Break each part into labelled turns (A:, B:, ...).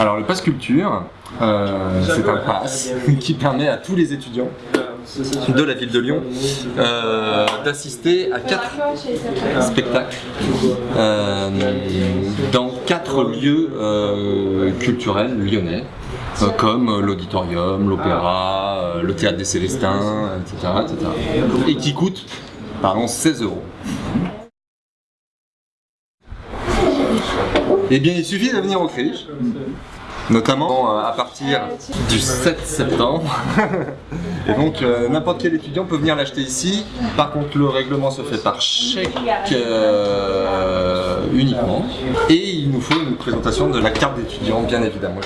A: Alors le pass culture, euh, c'est un pass qui permet à tous les étudiants de la ville de Lyon euh, d'assister à quatre spectacles euh, dans quatre lieux culturels lyonnais comme l'auditorium, l'opéra, le théâtre des Célestins, etc., etc. Et qui coûtent, pardon, 16 euros. Eh bien, il suffit de venir au CRIJ, notamment euh, à partir du 7 septembre. Et donc, euh, n'importe quel étudiant peut venir l'acheter ici. Par contre, le règlement se fait par chèque euh, uniquement. Et il nous faut une présentation de la carte d'étudiant, bien évidemment.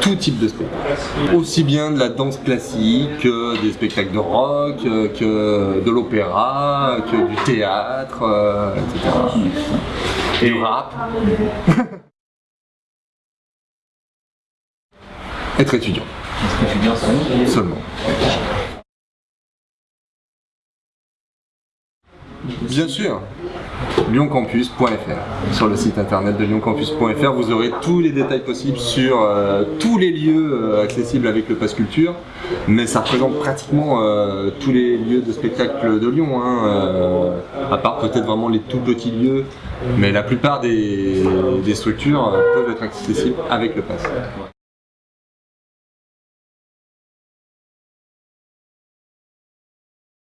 A: Tout type de spectacle. Aussi bien de la danse classique, que des spectacles de rock, euh, que de l'opéra, que du théâtre, euh, etc. Et du rap. Être étudiant. Seulement. Bien sûr, lyoncampus.fr. Sur le site internet de lyoncampus.fr, vous aurez tous les détails possibles sur euh, tous les lieux euh, accessibles avec le Pass Culture, mais ça représente pratiquement euh, tous les lieux de spectacle de Lyon, hein, à part peut-être vraiment les tout petits lieux, mais la plupart des, des structures peuvent être accessibles avec le Pass.